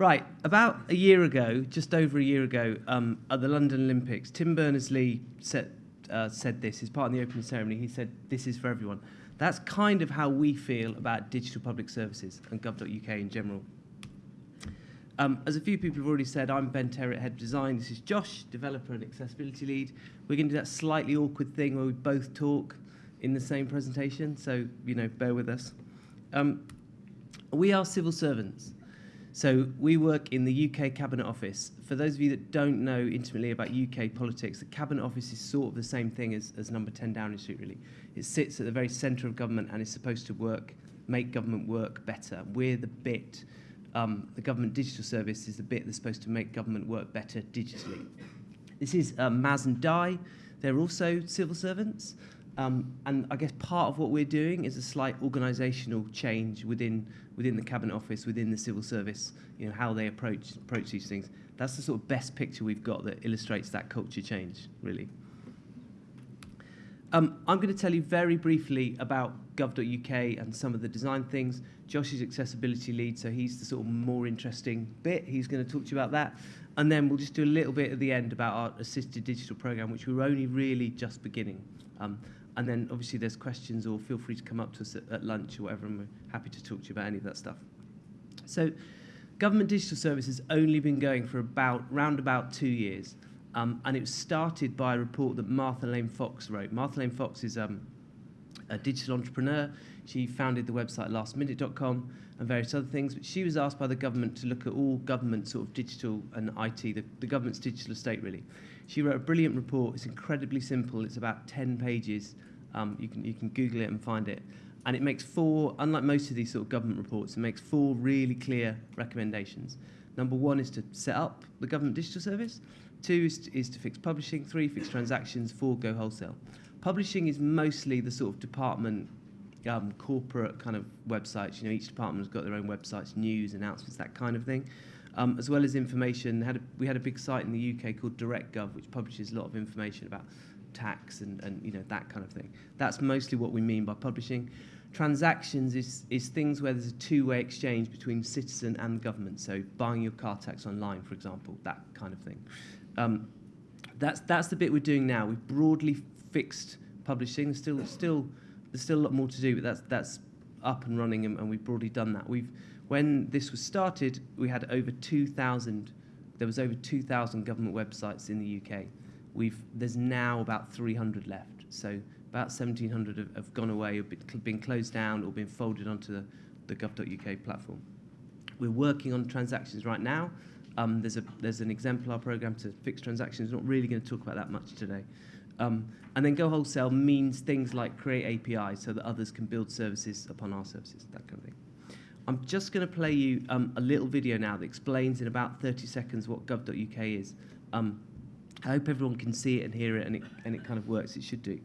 Right, about a year ago, just over a year ago, um, at the London Olympics, Tim Berners-Lee said, uh, said this as part of the opening ceremony. He said, this is for everyone. That's kind of how we feel about digital public services and gov.uk in general. Um, as a few people have already said, I'm Ben Terrett, Head of Design. This is Josh, Developer and Accessibility Lead. We're going to do that slightly awkward thing where we both talk in the same presentation, so, you know, bear with us. Um, we are civil servants. So we work in the UK Cabinet Office. For those of you that don't know intimately about UK politics, the Cabinet Office is sort of the same thing as, as number 10 Downing Street, really. It sits at the very centre of government and is supposed to work, make government work better. We're the bit, um, the government digital service is the bit that's supposed to make government work better digitally. This is um, Maz and Di. They're also civil servants. Um, and I guess part of what we're doing is a slight organisational change within within the cabinet office, within the civil service. You know how they approach approach these things. That's the sort of best picture we've got that illustrates that culture change, really. Um, I'm going to tell you very briefly about gov.uk and some of the design things. Josh is accessibility lead, so he's the sort of more interesting bit. He's going to talk to you about that. And then we'll just do a little bit at the end about our assisted digital program, which we're only really just beginning. Um, and then obviously there's questions or feel free to come up to us at, at lunch or whatever, and we're happy to talk to you about any of that stuff. So government digital service has only been going for about round about two years. Um, and it was started by a report that Martha Lane Fox wrote. Martha Lane Fox is um, a digital entrepreneur. She founded the website lastminute.com and various other things. But she was asked by the government to look at all government sort of digital and IT, the, the government's digital estate really. She wrote a brilliant report. It's incredibly simple. It's about 10 pages. Um, you, can, you can Google it and find it. And it makes four, unlike most of these sort of government reports, it makes four really clear recommendations. Number one is to set up the government digital service. Two is to, is to fix publishing. Three, fix transactions. Four, go wholesale. Publishing is mostly the sort of department, um, corporate kind of websites. You know, each department has got their own websites, news, announcements, that kind of thing um, as well as information. Had a, we had a big site in the UK called DirectGov, which publishes a lot of information about tax and, and you know that kind of thing. That's mostly what we mean by publishing. Transactions is, is things where there's a two-way exchange between citizen and government. So buying your car tax online, for example, that kind of thing. Um, that's, that's the bit we're doing now. We've broadly fixed publishing. Still, still, there's still a lot more to do, but that's, that's up and running and, and we've broadly done that. We've, when this was started, we had over 2,000, there was over 2,000 government websites in the UK. We've, there's now about 300 left. So about 1,700 have, have gone away, been, been closed down or been folded onto the, the gov.uk platform. We're working on transactions right now. Um, there's, a, there's an exemplar program to fix transactions. We're not really going to talk about that much today. Um, and then go wholesale means things like create APIs so that others can build services upon our services, that kind of thing. I'm just going to play you um, a little video now that explains in about 30 seconds what gov.uk is. Um, I hope everyone can see it and hear it and, it and it kind of works. It should do.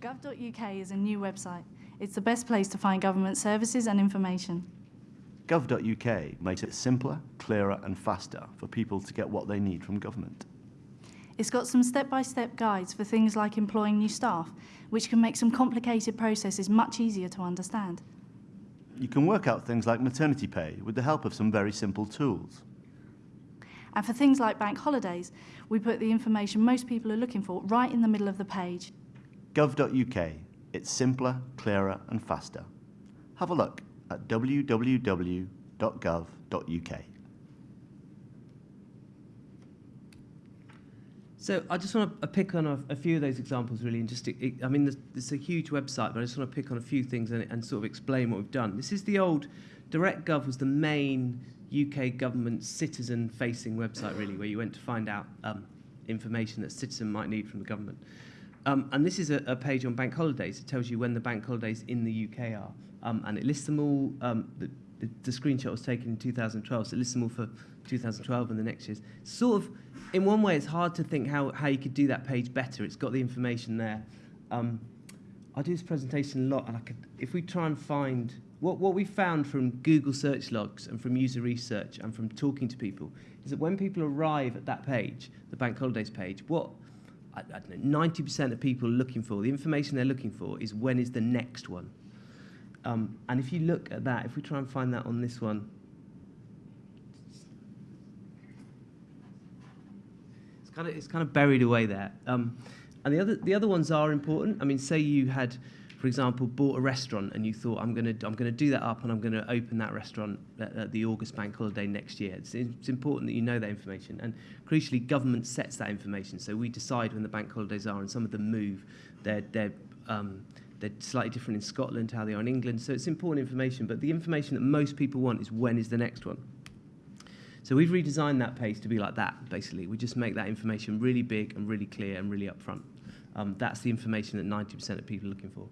Gov.uk is a new website. It's the best place to find government services and information. Gov.uk makes it simpler, clearer and faster for people to get what they need from government. It's got some step-by-step -step guides for things like employing new staff, which can make some complicated processes much easier to understand. You can work out things like maternity pay with the help of some very simple tools. And for things like bank holidays, we put the information most people are looking for right in the middle of the page. Gov.uk. It's simpler, clearer and faster. Have a look at www.gov.uk. So I just want to pick on a, a few of those examples really, and just it, I mean, it's a huge website, but I just want to pick on a few things and, and sort of explain what we've done. This is the old DirectGov was the main UK government citizen-facing website really, where you went to find out um, information that a citizen might need from the government. Um, and this is a, a page on bank holidays. It tells you when the bank holidays in the UK are, um, and it lists them all. Um, the, the, the screenshot was taken in 2012, so it lists them all for 2012 and the next years. Sort of in one way, it's hard to think how, how you could do that page better. It's got the information there. Um, I do this presentation a lot, and I could, if we try and find what, what we found from Google search logs and from user research and from talking to people is that when people arrive at that page, the bank holidays page, what I, I don't know, 90% of people looking for, the information they're looking for is when is the next one. Um, and if you look at that, if we try and find that on this one, it's kind of it's kind of buried away there. Um, and the other the other ones are important. I mean, say you had, for example, bought a restaurant and you thought I'm gonna I'm gonna do that up and I'm gonna open that restaurant at, at the August bank holiday next year. It's, it's important that you know that information. And crucially, government sets that information. So we decide when the bank holidays are, and some of them move. They're they're um, they're slightly different in Scotland, how they are in England. So it's important information. But the information that most people want is when is the next one. So we've redesigned that page to be like that, basically. We just make that information really big and really clear and really upfront. Um, that's the information that 90% of people are looking for.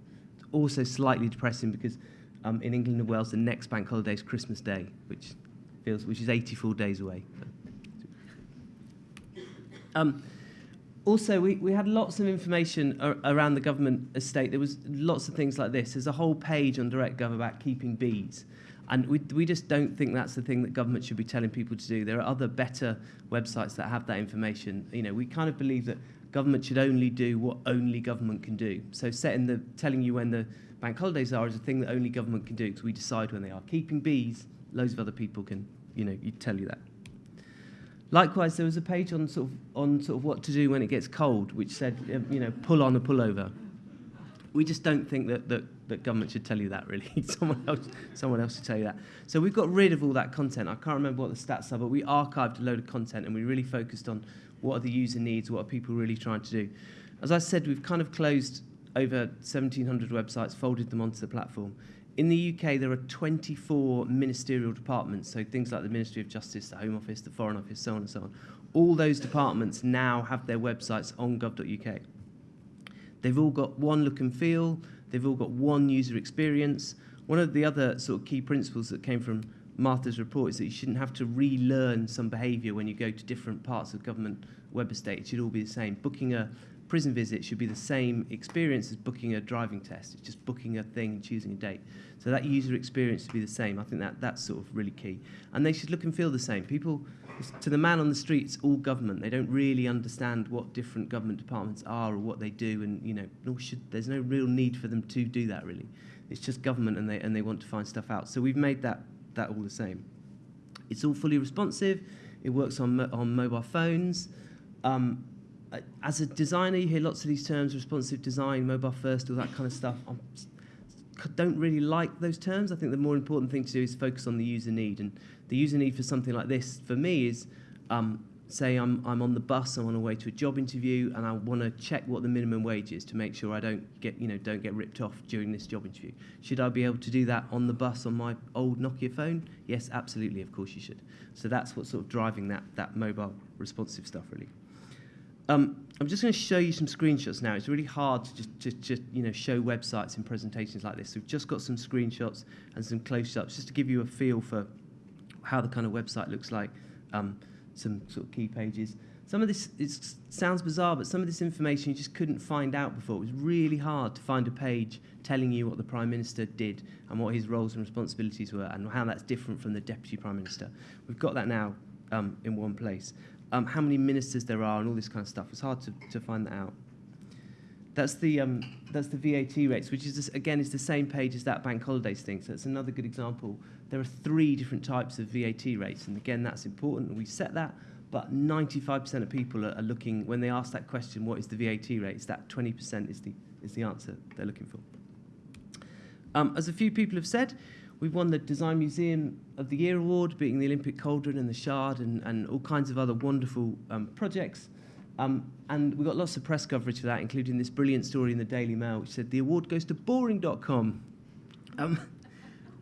Also slightly depressing because um, in England and Wales, the next bank holiday is Christmas Day, which feels which is 84 days away. Um, also, we, we had lots of information ar- around the government estate. There was lots of things like this. There's a whole page on DirectGov about keeping bees. And we, we just don't think that's the thing that government should be telling people to do. There are other better websites that have that information. You know, we kind of believe that government should only do what only government can do. So setting the telling you when the bank holidays are is a thing that only government can do because we decide when they are. Keeping bees, loads of other people can, you know, you tell you that. Likewise, there was a page on sort of on sort of what to do when it gets cold, which said, um, you know, pull on a pullover. We just don't think that, that, that government should tell you that, really. someone, else, someone else should tell you that. So we've got rid of all that content. I can't remember what the stats are, but we archived a load of content and we really focused on what are the user needs, what are people really trying to do. As I said, we've kind of closed over 1,700 websites, folded them onto the platform. In the UK, there are 24 ministerial departments, so things like the Ministry of Justice, the Home Office, the Foreign Office, so on and so on. All those departments now have their websites on gov.uk. They've all got one look and feel, they've all got one user experience. One of the other sort of key principles that came from Martha's report is that you shouldn't have to relearn some behaviour when you go to different parts of government web estate. It should all be the same. Booking a prison visit should be the same experience as booking a driving test. It's just booking a thing and choosing a date. So that user experience should be the same. I think that that's sort of really key. And they should look and feel the same. People, to the man on the street, it's all government. They don't really understand what different government departments are or what they do, and you know, nor should there's no real need for them to do that really. It's just government, and they and they want to find stuff out. So we've made that that all the same. It's all fully responsive. It works on mo- on mobile phones. Um, as a designer, you hear lots of these terms: responsive design, mobile first, all that kind of stuff. I don't really like those terms. I think the more important thing to do is focus on the user need. And the user need for something like this, for me, is um, say I'm, I'm on the bus, I'm on a way to a job interview, and I want to check what the minimum wage is to make sure I don't get, you know, don't get ripped off during this job interview. Should I be able to do that on the bus on my old Nokia phone? Yes, absolutely. Of course you should. So that's what's sort of driving that that mobile responsive stuff, really. Um, I'm just going to show you some screenshots now. It's really hard to just, just, just you know, show websites in presentations like this. So we've just got some screenshots and some close-ups just to give you a feel for how the kind of website looks like, um, some sort of key pages. Some of this it sounds bizarre, but some of this information you just couldn't find out before. It was really hard to find a page telling you what the Prime Minister did and what his roles and responsibilities were and how that's different from the Deputy Prime Minister. We've got that now um, in one place um, how many ministers there are and all this kind of stuff. It's hard to, to find that out. That's the, um, that's the VAT rates, which is, just, again, is the same page as that bank holidays thing. So it's another good example. There are three different types of VAT rates. And again, that's important. We set that. But 95% of people are, are looking, when they ask that question, what is the VAT rate? It's that 20% is the, is the answer they're looking for. Um, as a few people have said, We've won the Design Museum of the Year award, beating the Olympic Cauldron and the Shard and, and all kinds of other wonderful um, projects. Um, and we got lots of press coverage for that, including this brilliant story in the Daily Mail, which said the award goes to boring.com, um,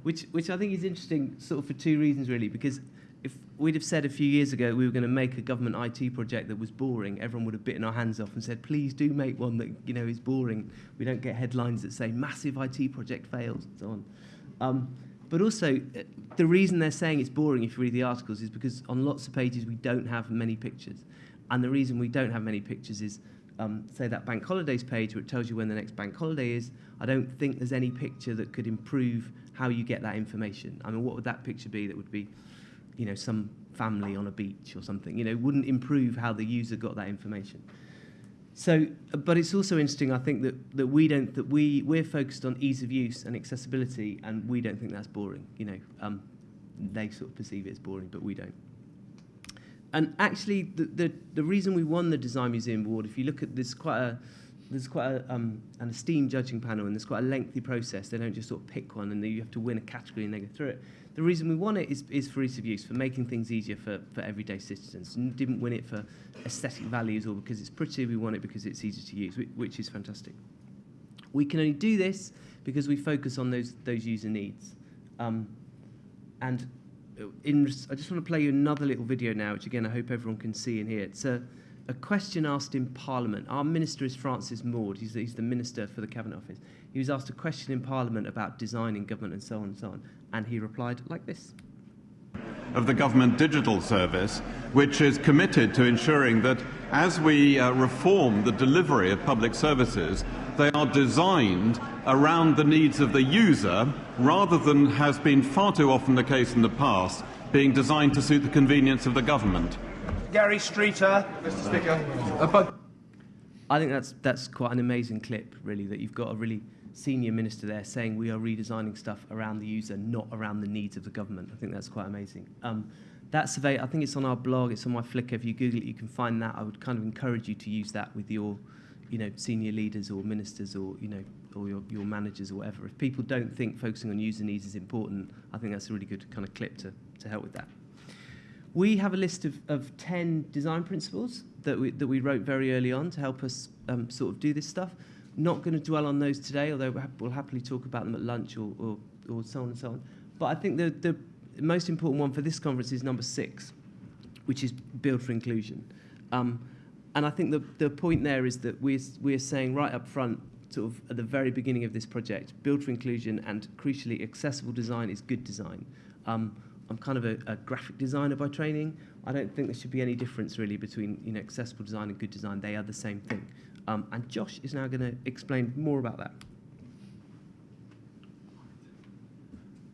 which, which I think is interesting sort of for two reasons, really, because if we'd have said a few years ago we were going to make a government IT project that was boring, everyone would have bitten our hands off and said, please do make one that you know is boring. We don't get headlines that say massive IT project fails and so on. Um, but also, uh, the reason they're saying it's boring if you read the articles is because on lots of pages we don't have many pictures. And the reason we don't have many pictures is, um, say, that bank holidays page it tells you when the next bank holiday is. I don't think there's any picture that could improve how you get that information. I mean, what would that picture be that would be, you know, some family on a beach or something? You know, wouldn't improve how the user got that information. So, uh, but it's also interesting. I think that, that we don't that we we're focused on ease of use and accessibility, and we don't think that's boring. You know, um, they sort of perceive it as boring, but we don't. And actually, the, the the reason we won the Design Museum Award, if you look at this, quite a there's quite a, um, an esteemed judging panel, and there's quite a lengthy process. They don't just sort of pick one, and you have to win a category and they go through it. The reason we won it is, is for ease of use, for making things easier for, for everyday citizens. And didn't win it for aesthetic values or because it's pretty. We won it because it's easy to use, which, which is fantastic. We can only do this because we focus on those those user needs. Um, and in, I just want to play you another little video now, which again I hope everyone can see and hear. It's a a question asked in Parliament. Our minister is Francis Maude. He's, he's the minister for the Cabinet Office. He was asked a question in Parliament about designing government and so on and so on, and he replied like this. Of the Government Digital Service, which is committed to ensuring that as we uh, reform the delivery of public services, they are designed around the needs of the user rather than has been far too often the case in the past, being designed to suit the convenience of the government. Gary Streeter. Mr. Speaker. I think that's that's quite an amazing clip, really, that you've got a really senior minister there saying we are redesigning stuff around the user, not around the needs of the government. I think that's quite amazing. Um, that survey, I think it's on our blog, it's on my Flickr. If you Google it, you can find that. I would kind of encourage you to use that with your, you know, senior leaders or ministers or you know, or your, your managers or whatever. If people don't think focusing on user needs is important, I think that's a really good kind of clip to, to help with that. We have a list of, of 10 design principles that we, that we wrote very early on to help us um, sort of do this stuff. Not going to dwell on those today, although we'll happily talk about them at lunch or, or, or so on and so on. But I think the, the most important one for this conference is number six, which is build for inclusion. Um, and I think the, the point there is that we're, we're saying right up front, sort of at the very beginning of this project, build for inclusion and crucially accessible design is good design. Um, I'm kind of a, a graphic designer by training. I don't think there should be any difference really between you know accessible design and good design. They are the same thing. Um, and Josh is now going to explain more about that.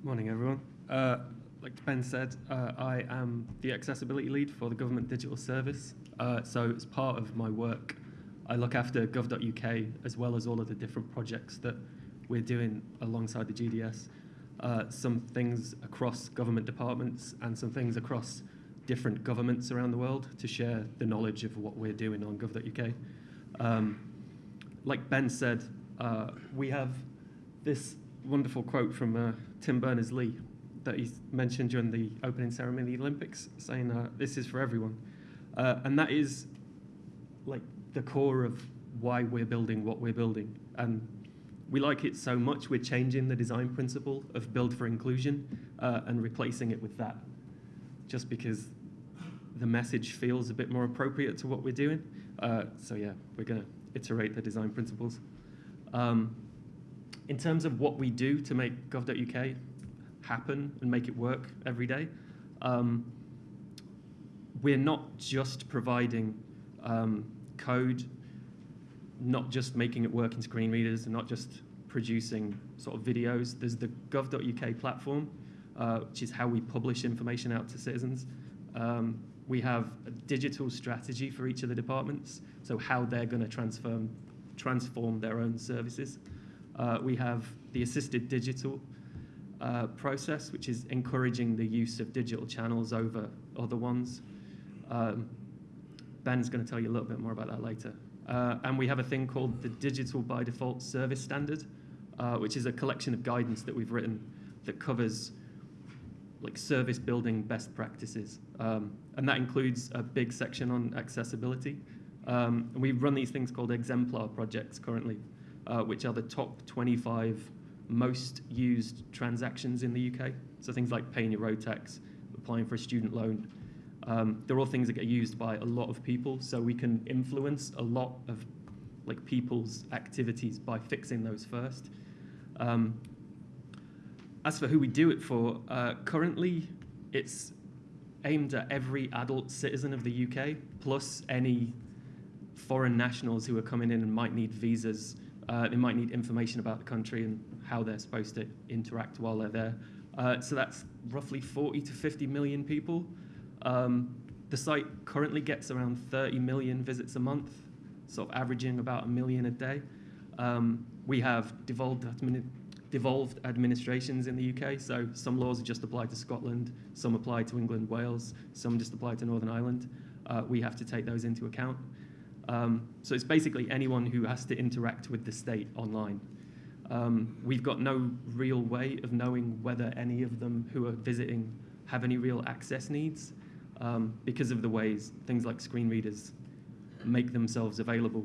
Morning, everyone. Uh, like Ben said, uh, I am the accessibility lead for the Government Digital Service. Uh, so as part of my work, I look after gov.uk as well as all of the different projects that we're doing alongside the GDS uh, some things across government departments and some things across different governments around the world to share the knowledge of what we're doing on gov.uk. Um, like Ben said, uh, we have this wonderful quote from uh, Tim Berners-Lee that he mentioned during the opening ceremony of the Olympics, saying, uh, this is for everyone. Uh, and that is like the core of why we're building what we're building. And we like it so much, we're changing the design principle of build for inclusion uh, and replacing it with that, just because the message feels a bit more appropriate to what we're doing. Uh, so yeah, we're going to iterate the design principles. Um, in terms of what we do to make gov.uk happen and make it work every day, um, we're not just providing um, code not just making it work in screen readers and not just producing sort of videos. There's the gov.uk platform, uh, which is how we publish information out to citizens. Um, we have a digital strategy for each of the departments, so how they're going to transform, transform their own services. Uh, we have the assisted digital uh, process, which is encouraging the use of digital channels over other ones. Um, Ben's going to tell you a little bit more about that later. Uh, and we have a thing called the Digital by Default Service Standard, uh, which is a collection of guidance that we've written that covers like service building best practices. Um, and that includes a big section on accessibility. Um, and we run these things called exemplar projects currently, uh, which are the top 25 most used transactions in the UK. So things like paying your road tax, applying for a student loan, um, they're all things that get used by a lot of people, so we can influence a lot of like people's activities by fixing those first. Um, as for who we do it for, uh, currently it's aimed at every adult citizen of the UK, plus any foreign nationals who are coming in and might need visas. Uh, they might need information about the country and how they're supposed to interact while they're there. Uh, so that's roughly 40 to 50 million people. Um, the site currently gets around 30 million visits a month, sort of averaging about a million a day. Um, we have devolved, admini- devolved administrations in the UK, so some laws just apply to Scotland, some apply to England, Wales, some just apply to Northern Ireland. Uh, we have to take those into account. Um, so it's basically anyone who has to interact with the state online. Um, we've got no real way of knowing whether any of them who are visiting have any real access needs um, because of the ways things like screen readers make themselves available.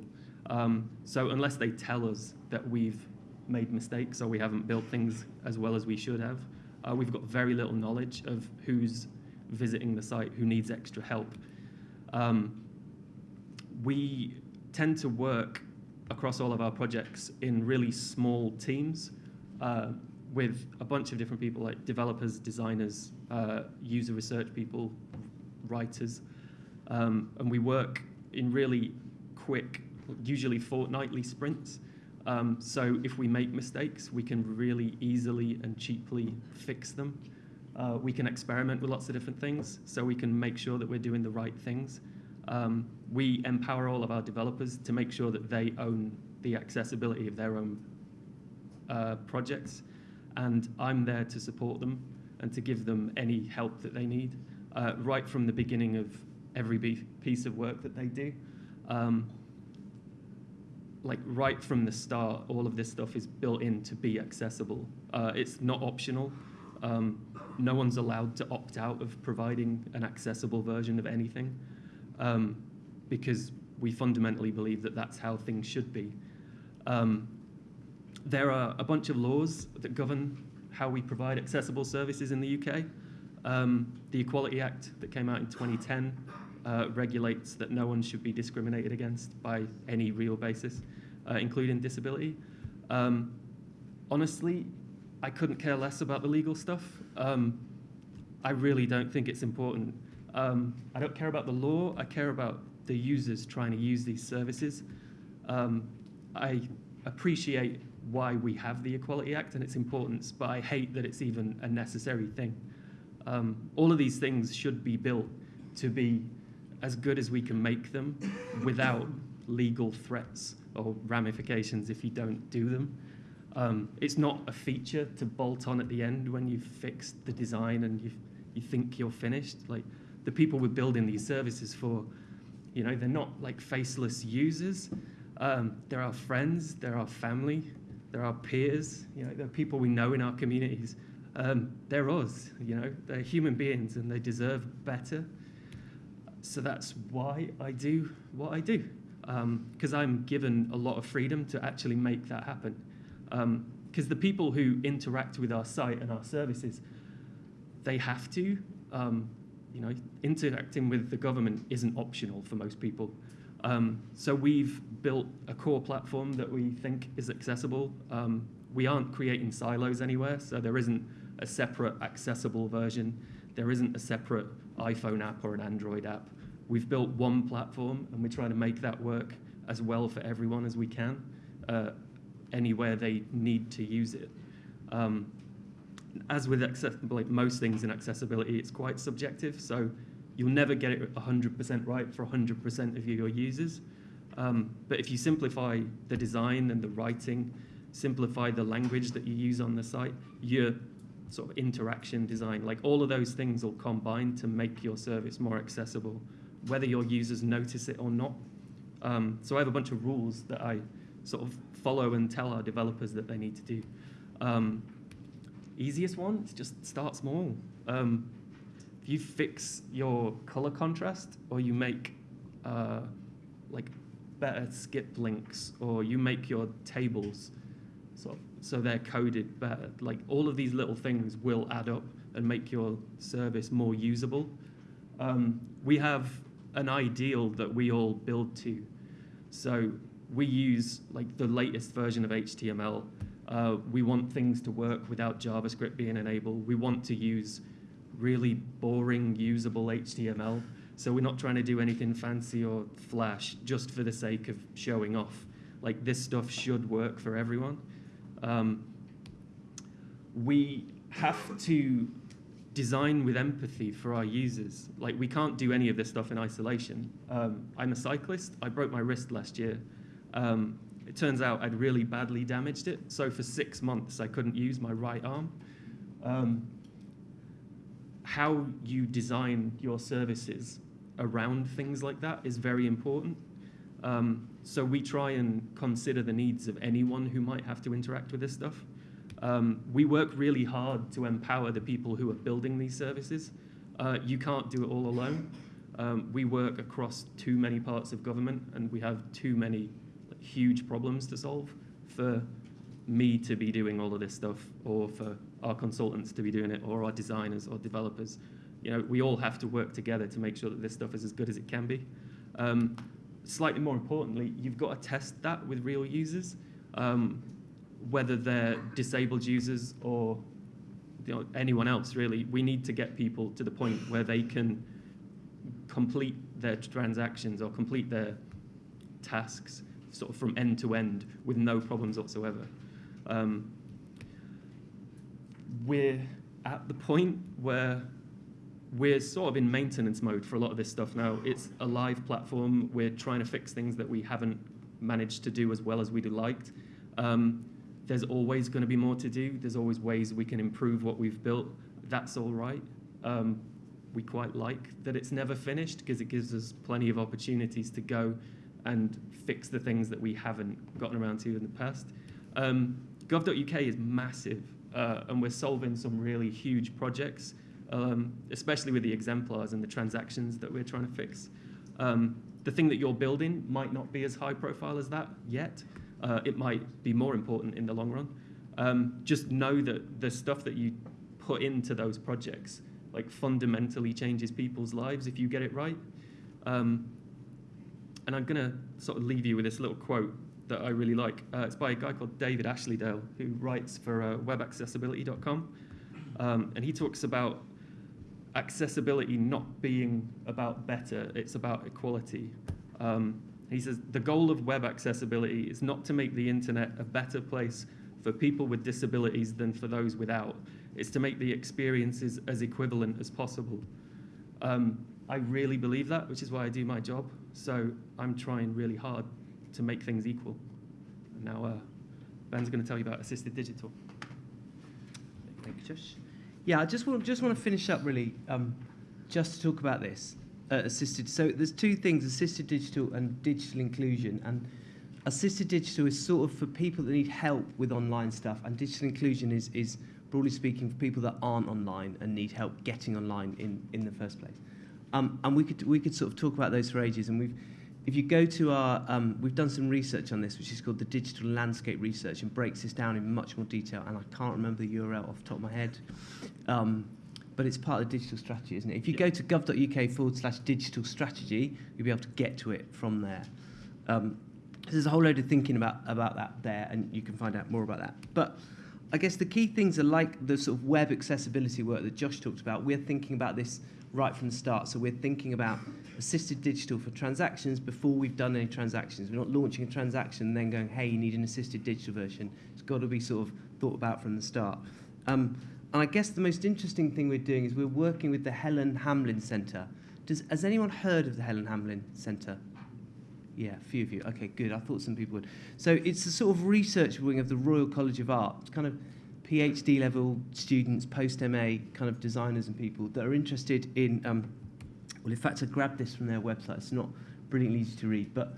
Um, so unless they tell us that we've made mistakes or we haven't built things as well as we should have, uh, we've got very little knowledge of who's visiting the site, who needs extra help. Um, we tend to work across all of our projects in really small teams uh, with a bunch of different people like developers, designers, uh, user research people, writers. Um, and we work in really quick, usually fortnightly sprints. Um, so if we make mistakes, we can really easily and cheaply fix them. Uh, we can experiment with lots of different things, so we can make sure that we're doing the right things. Um, we empower all of our developers to make sure that they own the accessibility of their own uh, projects, and I'm there to support them and to give them any help that they need, uh, right from the beginning of every piece of work that they do. Um, like right from the start, all of this stuff is built in to be accessible. Uh, it's not optional. Um, no one's allowed to opt out of providing an accessible version of anything um, because we fundamentally believe that that's how things should be. Um, there are a bunch of laws that govern how we provide accessible services in the UK. Um, the Equality Act that came out in 2010 uh, regulates that no one should be discriminated against by any real basis, uh, including disability. Um, honestly, I couldn't care less about the legal stuff. Um, I really don't think it's important. Um, I don't care about the law, I care about the users trying to use these services. Um, I appreciate why we have the Equality Act and its importance, but I hate that it's even a necessary thing. Um, all of these things should be built to be as good as we can make them without legal threats or ramifications if you don't do them. Um, it's not a feature to bolt on at the end when you've fixed the design and you you think you're finished. Like the people we're building these services for, you know, they're not like faceless users. Um, they're our friends, they're our family, they're our peers. You know, they're people we know in our communities. Um, they're us. You know, they're human beings and they deserve better. So that's why I do what I do, because I'm given a lot of freedom to actually make that happen. Because the people who interact with our site and our services, they have to. Um, you know, interacting with the government isn't optional for most people. Um, so we've built a core platform that we think is accessible. Um, we aren't creating silos anywhere, so there isn't a separate accessible version. There isn't a separate iPhone app or an Android app. We've built one platform, and we're trying to make that work as well for everyone as we can, uh, anywhere they need to use it. Um, as with most things in accessibility, it's quite subjective. So you'll never get it 100% right for 100% of your users. Um, but if you simplify the design and the writing, simplify the language that you use on the site, your sort of interaction design, like all of those things will combine to make your service more accessible, whether your users notice it or not. Um, so I have a bunch of rules that I sort of follow and tell our developers that they need to do. Um, easiest one is just start small. Um, if you fix your color contrast or you make uh, like better skip links or you make your tables so, so they're coded better, like all of these little things will add up and make your service more usable. Um, we have an ideal that we all build to. So we use like the latest version of HTML uh, we want things to work without JavaScript being enabled. We want to use really boring, usable HTML. So we're not trying to do anything fancy or flash just for the sake of showing off. Like this stuff should work for everyone. Um, we have to design with empathy for our users. Like we can't do any of this stuff in isolation. Um, I'm a cyclist. I broke my wrist last year. Um, it turns out I'd really badly damaged it. So for six months, I couldn't use my right arm. Um, how you design your services around things like that is very important. Um, so we try and consider the needs of anyone who might have to interact with this stuff. Um, we work really hard to empower the people who are building these services. Uh, you can't do it all alone. Um, we work across too many parts of government and we have too many like, huge problems to solve for me to be doing all of this stuff or for our consultants to be doing it or our designers or developers. You know, we all have to work together to make sure that this stuff is as good as it can be. Um, slightly more importantly, you've got to test that with real users, um, whether they're disabled users or you know, anyone else really. We need to get people to the point where they can complete their transactions or complete their tasks sort of from end to end with no problems whatsoever. Um, we're at the point where we're sort of in maintenance mode for a lot of this stuff now. It's a live platform. We're trying to fix things that we haven't managed to do as well as we'd have liked. Um, there's always going to be more to do. There's always ways we can improve what we've built. That's all right. Um, we quite like that it's never finished because it gives us plenty of opportunities to go and fix the things that we haven't gotten around to in the past. Um, Gov.uk is massive, uh, and we're solving some really huge projects um, especially with the exemplars and the transactions that we're trying to fix. Um, the thing that you're building might not be as high profile as that yet. Uh, it might be more important in the long run. Um, just know that the stuff that you put into those projects like fundamentally changes people's lives if you get it right. Um, and I'm going to sort of leave you with this little quote that I really like. Uh, it's by a guy called David Ashleydale, who writes for uh, webaccessibility.com. Um, and he talks about accessibility not being about better, it's about equality. Um, he says the goal of web accessibility is not to make the internet a better place for people with disabilities than for those without. It's to make the experiences as equivalent as possible. Um, I really believe that, which is why I do my job. So I'm trying really hard to make things equal. And now uh, Ben's going to tell you about assisted digital. Thank you, Josh. Yeah, I just want just want to finish up really, um, just to talk about this uh, assisted. So there's two things: assisted digital and digital inclusion. And assisted digital is sort of for people that need help with online stuff, and digital inclusion is is broadly speaking for people that aren't online and need help getting online in in the first place. Um, and we could we could sort of talk about those for ages, and we've if you go to our, um, we've done some research on this, which is called the Digital Landscape Research, and breaks this down in much more detail. And I can't remember the URL off the top of my head, um, but it's part of the digital strategy, isn't it? If you go to gov.uk forward slash digital strategy, you'll be able to get to it from there. Um, there's a whole load of thinking about, about that there, and you can find out more about that. But I guess the key things are like the sort of web accessibility work that Josh talked about. We're thinking about this right from the start. So we're thinking about assisted digital for transactions before we've done any transactions. We're not launching a transaction and then going, hey, you need an assisted digital version. It's got to be sort of thought about from the start. Um, and I guess the most interesting thing we're doing is we're working with the Helen Hamlyn Centre. Does, has anyone heard of the Helen Hamlyn Centre? Yeah, a few of you. Okay, good. I thought some people would. So it's a sort of research wing of the Royal College of Art. It's kind of PhD level students, post MA kind of designers and people that are interested in. Um, well, in fact, I grabbed this from their website. It's not brilliantly easy to read, but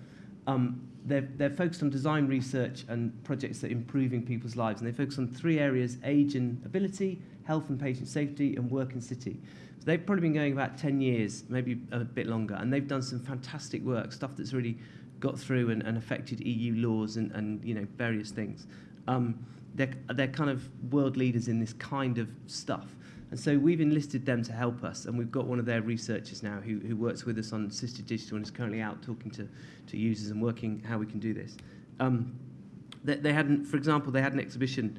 um, they're, they're focused on design research and projects that are improving people's lives. And they focus on three areas age and ability, health and patient safety, and work and city. So they've probably been going about 10 years, maybe a bit longer, and they've done some fantastic work, stuff that's really got through and, and affected EU laws and, and you know various things. Um, they're, they're kind of world leaders in this kind of stuff. And so we've enlisted them to help us, and we've got one of their researchers now who, who works with us on assisted digital and is currently out talking to, to users and working how we can do this. Um, they, they had, for example, they had an exhibition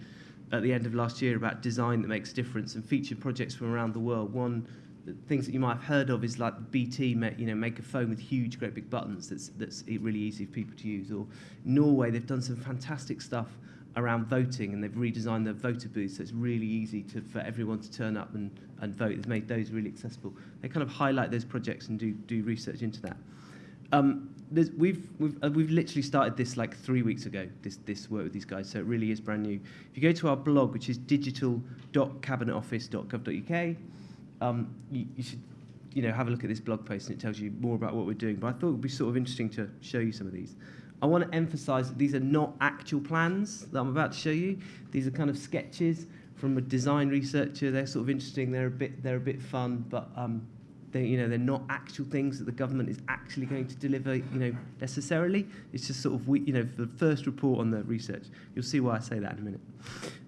at the end of last year about design that makes a difference and featured projects from around the world. One things that you might have heard of is like BT, you know, make a phone with huge, great big buttons that's that's really easy for people to use. Or Norway, they've done some fantastic stuff around voting, and they've redesigned the voter booth, so it's really easy to, for everyone to turn up and, and vote. They've made those really accessible. They kind of highlight those projects and do, do research into that. Um, we've we've uh, we've literally started this like three weeks ago. This this work with these guys, so it really is brand new. If you go to our blog, which is digital.cabinetoffice.gov.uk, um, you, you should you know have a look at this blog post, and it tells you more about what we're doing. But I thought it would be sort of interesting to show you some of these. I want to emphasise that these are not actual plans that I'm about to show you. These are kind of sketches from a design researcher. They're sort of interesting. They're a bit they're a bit fun, but um, they, you know, they're not actual things that the government is actually going to deliver, you know, necessarily. It's just sort of, we, you know, the first report on the research. You'll see why I say that in a minute.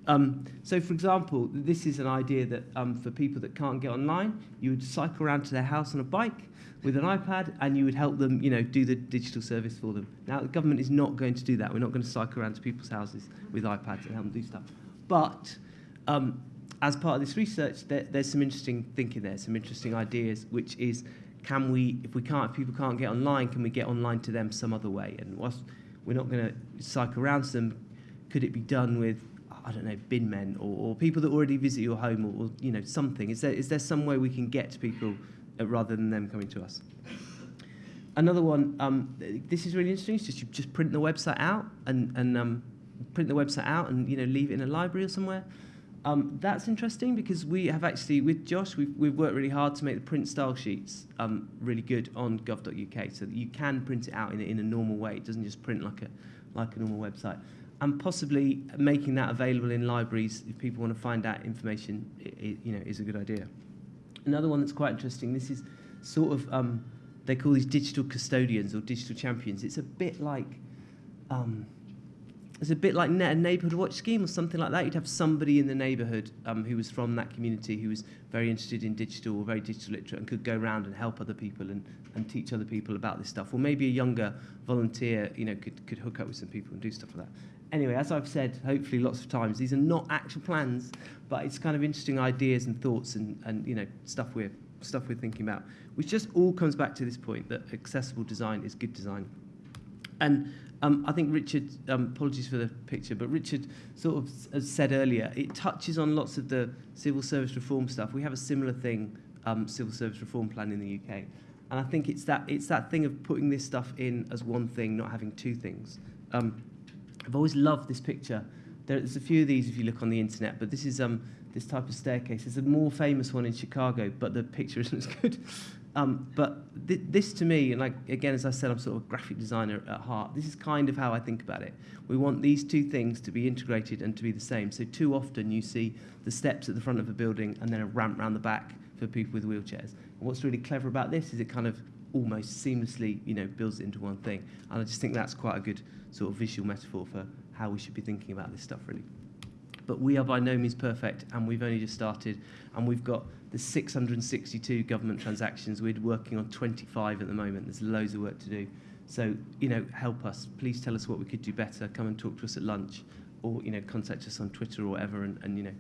Um, so, for example, this is an idea that um, for people that can't get online, you would cycle around to their house on a bike with an iPad and you would help them, you know, do the digital service for them. Now, the government is not going to do that. We're not going to cycle around to people's houses with iPads and help them do stuff. But um, as part of this research, there, there's some interesting thinking there, some interesting ideas, which is, can we, if we can't, if people can't get online, can we get online to them some other way? And whilst we're not going to cycle around to them, could it be done with, I don't know, bin men or, or people that already visit your home or, or, you know, something? Is there, is there some way we can get to people uh, rather than them coming to us? Another one, um, this is really interesting, it's just you just print the website out and, and um, print the website out and, you know, leave it in a library or somewhere. Um, that's interesting because we have actually, with Josh, we've, we've worked really hard to make the print style sheets um, really good on gov.uk so that you can print it out in in a normal way. It doesn't just print like a, like a normal website. And possibly making that available in libraries if people want to find out information, it, it, you know, is a good idea. Another one that's quite interesting, this is sort of, um, they call these digital custodians or digital champions. It's a bit like, um, it's a bit like a neighbourhood watch scheme or something like that. You'd have somebody in the neighbourhood um, who was from that community who was very interested in digital or very digital literate and could go around and help other people and, and teach other people about this stuff. Or maybe a younger volunteer, you know, could, could hook up with some people and do stuff like that. Anyway, as I've said, hopefully lots of times, these are not actual plans, but it's kind of interesting ideas and thoughts and, and you know, stuff we're, stuff we're thinking about, which just all comes back to this point that accessible design is good design. And um, I think Richard, um, apologies for the picture, but Richard sort of said earlier, it touches on lots of the civil service reform stuff. We have a similar thing, um, civil service reform plan in the UK. And I think it's that, it's that thing of putting this stuff in as one thing, not having two things. Um, I've always loved this picture. There's a few of these if you look on the internet, but this is um, this type of staircase. There's a more famous one in Chicago, but the picture isn't as good. Um, but th this to me, and like again, as I said, I'm sort of a graphic designer at heart. This is kind of how I think about it. We want these two things to be integrated and to be the same. So too often you see the steps at the front of a building and then a ramp round the back for people with wheelchairs. And what's really clever about this is it kind of almost seamlessly, you know, builds it into one thing. And I just think that's quite a good sort of visual metaphor for how we should be thinking about this stuff, really. But we are by no means perfect, and we've only just started, and we've got the 662 government transactions. We're working on 25 at the moment. There's loads of work to do. So, you know, help us. Please tell us what we could do better. Come and talk to us at lunch, or you know, contact us on Twitter or whatever, and, and you know,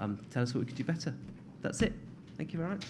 um, tell us what we could do better. That's it. Thank you very much.